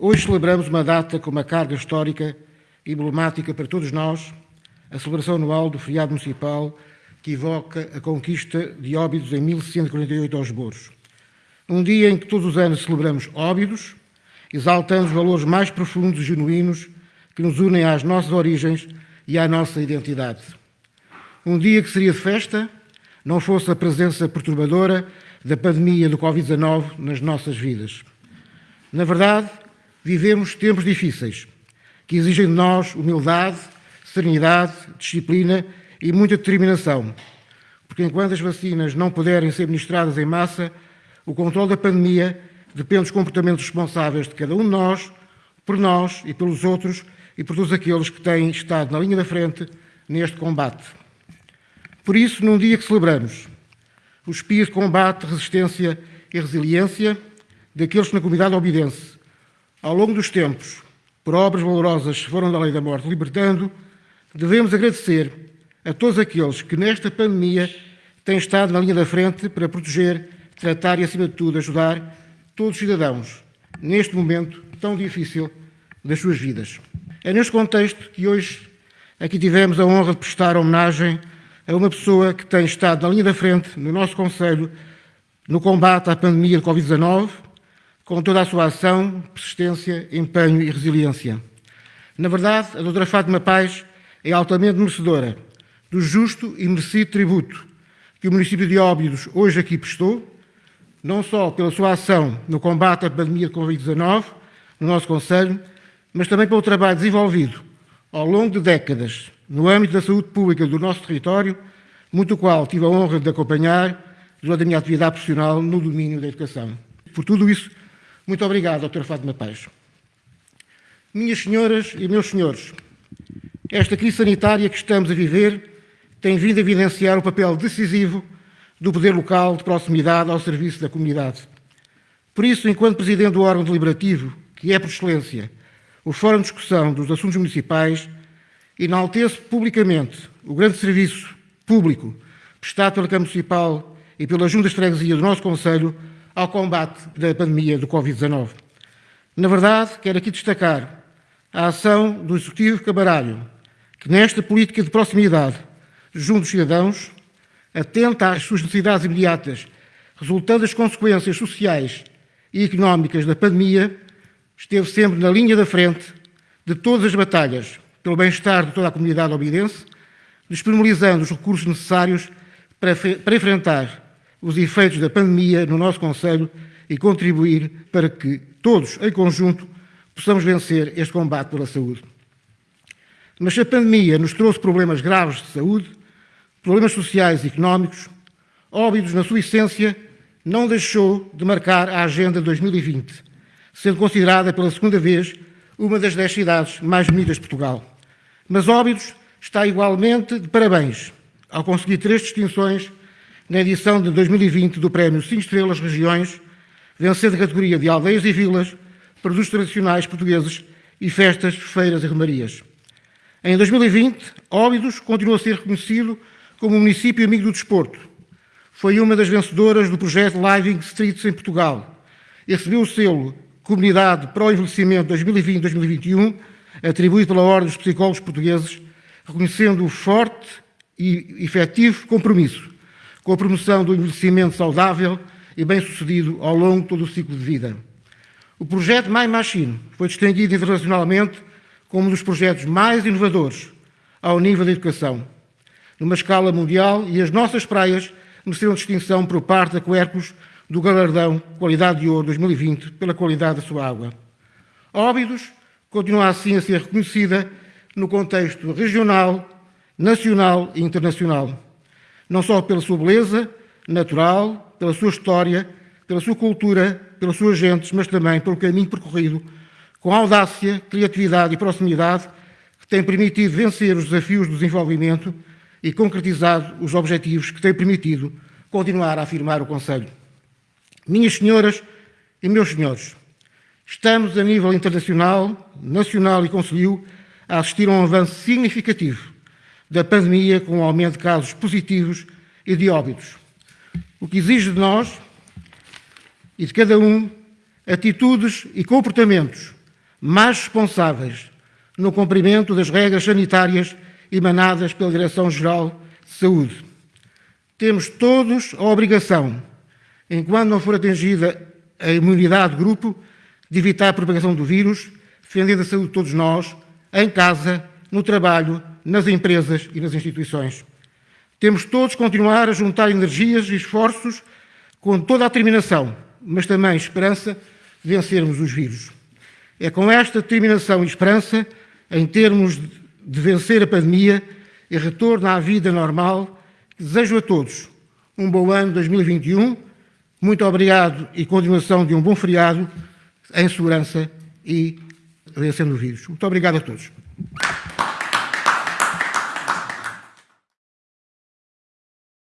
Hoje celebramos uma data com uma carga histórica e emblemática para todos nós, a celebração anual do feriado municipal que evoca a conquista de Óbidos em 1148 aos Boros. Um dia em que todos os anos celebramos Óbidos, exaltando os valores mais profundos e genuínos que nos unem às nossas origens e à nossa identidade. Um dia que seria de festa, não fosse a presença perturbadora da pandemia do Covid-19 nas nossas vidas. Na verdade, vivemos tempos difíceis, que exigem de nós humildade, serenidade, disciplina e muita determinação, porque enquanto as vacinas não puderem ser ministradas em massa, o controle da pandemia depende dos comportamentos responsáveis de cada um de nós, por nós e pelos outros e por todos aqueles que têm estado na linha da frente neste combate. Por isso, num dia que celebramos o espírito de combate, resistência e resiliência daqueles que na comunidade obidense, ao longo dos tempos, por obras valorosas foram da lei da morte libertando, devemos agradecer a todos aqueles que nesta pandemia têm estado na linha da frente para proteger, tratar e, acima de tudo, ajudar todos os cidadãos neste momento tão difícil das suas vidas. É neste contexto que hoje aqui tivemos a honra de prestar homenagem a uma pessoa que tem estado na linha da frente no nosso Conselho no combate à pandemia de Covid-19, com toda a sua ação, persistência, empenho e resiliência. Na verdade, a doutora Fátima Paz é altamente merecedora do justo e merecido tributo que o município de Óbidos hoje aqui prestou, não só pela sua ação no combate à pandemia de Covid-19 no nosso Conselho, mas também pelo trabalho desenvolvido ao longo de décadas no âmbito da saúde pública do nosso território, muito o qual tive a honra de acompanhar durante a minha atividade profissional no domínio da educação. Por tudo isso, muito obrigado, Dr. Fátima Paz. Minhas senhoras e meus senhores, esta crise sanitária que estamos a viver tem vindo a evidenciar o papel decisivo do poder local de proximidade ao serviço da comunidade. Por isso, enquanto Presidente do órgão deliberativo, que é por excelência o Fórum de Discussão dos Assuntos Municipais, enalteço publicamente o grande serviço público prestado pela Câmara Municipal e pela Junta de Freguesia do nosso Conselho ao combate da pandemia do Covid-19. Na verdade, quero aqui destacar a ação do Executivo Camarário, que nesta política de proximidade junto dos cidadãos, atenta às suas necessidades imediatas, resultando das consequências sociais e económicas da pandemia, esteve sempre na linha da frente de todas as batalhas pelo bem-estar de toda a comunidade obidense, disponibilizando os recursos necessários para, para enfrentar os efeitos da pandemia no nosso Conselho e contribuir para que todos, em conjunto, possamos vencer este combate pela saúde. Mas se a pandemia nos trouxe problemas graves de saúde, problemas sociais e económicos, Óbidos, na sua essência, não deixou de marcar a Agenda 2020, sendo considerada pela segunda vez uma das dez cidades mais bonitas de Portugal. Mas Óbidos está igualmente de parabéns ao conseguir três distinções na edição de 2020 do Prémio 5 Estrelas Regiões, vencendo a categoria de aldeias e vilas, produtos tradicionais portugueses e festas, feiras e remarias. Em 2020, Óbidos continua a ser reconhecido como município amigo do desporto. Foi uma das vencedoras do projeto Living Streets em Portugal e recebeu o selo Comunidade para o Envelhecimento 2020-2021, atribuído pela Ordem dos Psicólogos Portugueses, reconhecendo o forte e efetivo compromisso com a promoção do envelhecimento saudável e bem-sucedido ao longo de todo o ciclo de vida. O projeto My Machine foi distinguido internacionalmente como um dos projetos mais inovadores ao nível da educação numa escala mundial e as nossas praias mereceram distinção por parte da Quercus do galardão Qualidade de Ouro 2020 pela qualidade da sua água. Óbidos continua assim a ser reconhecida no contexto regional, nacional e internacional, não só pela sua beleza natural, pela sua história, pela sua cultura, pelas suas gentes, mas também pelo caminho percorrido com audácia, criatividade e proximidade que tem permitido vencer os desafios do desenvolvimento e concretizado os objetivos que têm permitido continuar a afirmar o Conselho. Minhas senhoras e meus senhores, estamos a nível internacional, nacional e conselho a assistir a um avanço significativo da pandemia com um aumento de casos positivos e de óbitos, o que exige de nós e de cada um atitudes e comportamentos mais responsáveis no cumprimento das regras sanitárias emanadas pela Direção-Geral de Saúde. Temos todos a obrigação, enquanto não for atingida a imunidade de grupo, de evitar a propagação do vírus, defendendo a saúde de todos nós, em casa, no trabalho, nas empresas e nas instituições. Temos todos continuar a juntar energias e esforços com toda a determinação, mas também esperança de vencermos os vírus. É com esta determinação e esperança, em termos de vencer a pandemia e retorno à vida normal, que desejo a todos um bom ano 2021. Muito obrigado e continuação de um bom feriado em segurança e vencendo o vírus. Muito obrigado a todos.